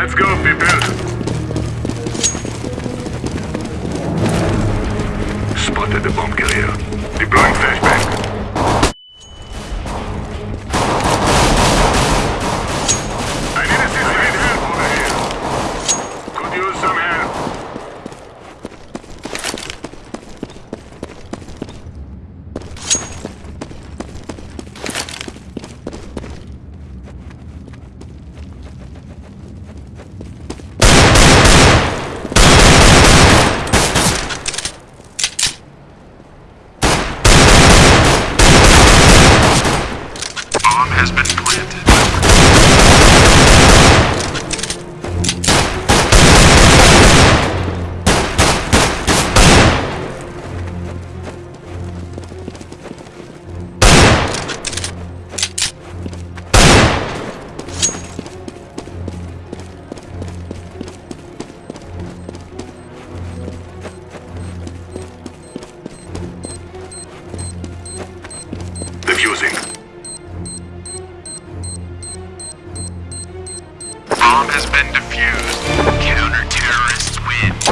Let's go, people. Spotted the bomb carrier. bomb has been planted. bomb has been defused. Counter-terrorists win.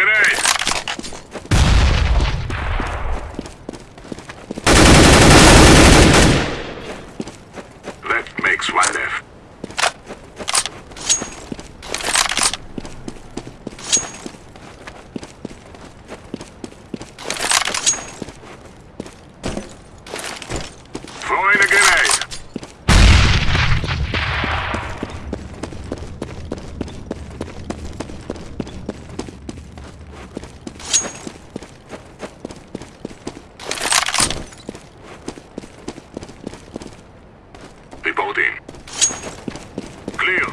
Проверяй! loading. Clear.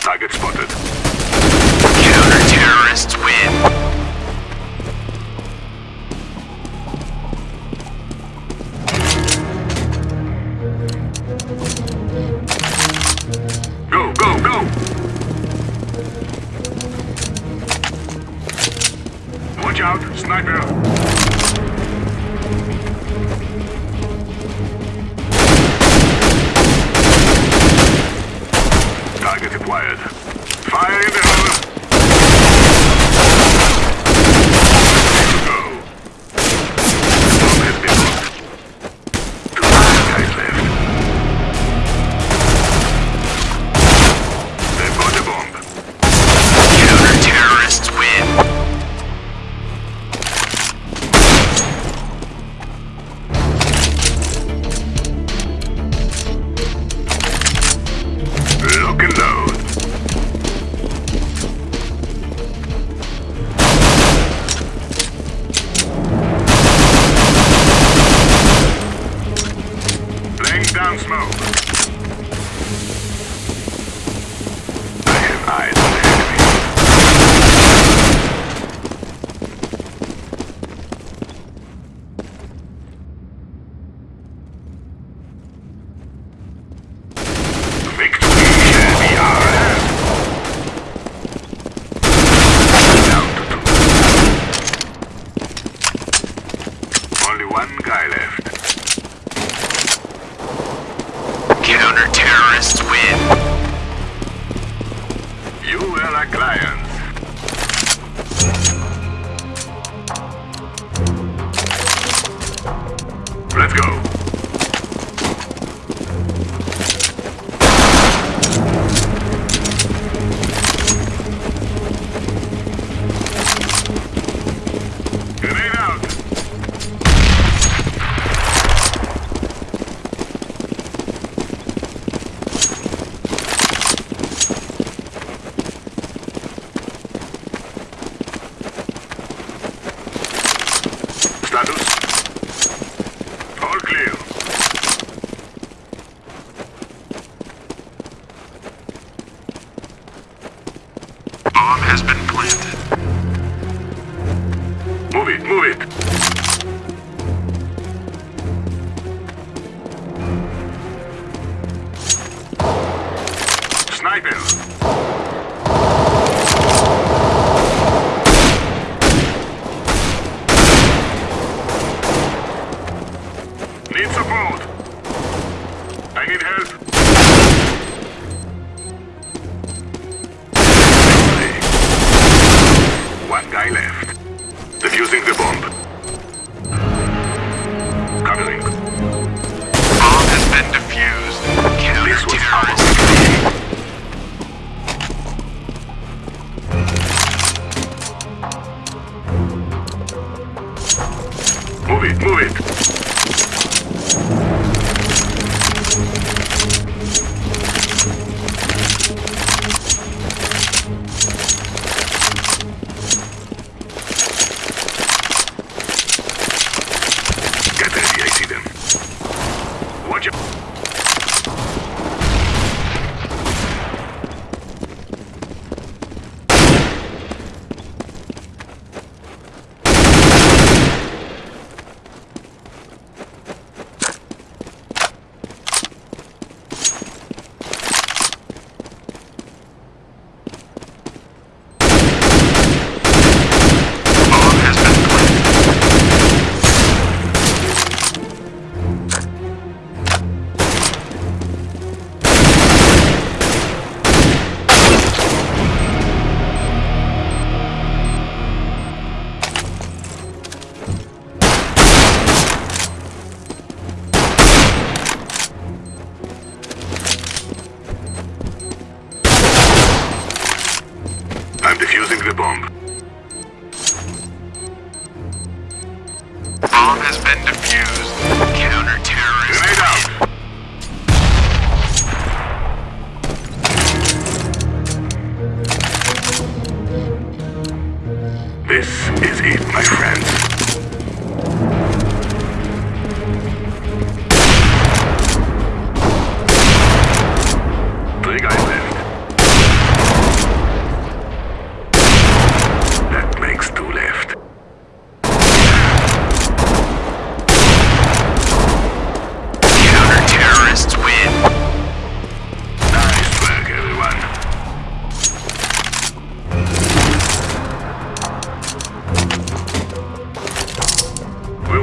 Target spotted. Counter-terrorists win. Watch out, sniper! Affirmative. one guy left. Counter-terrorists win. You were like lions. Let's go. Sniper. Move it, I'm the bomb. Bomb has been defused. Counter-terrorist Grenade out. This is it, my friends.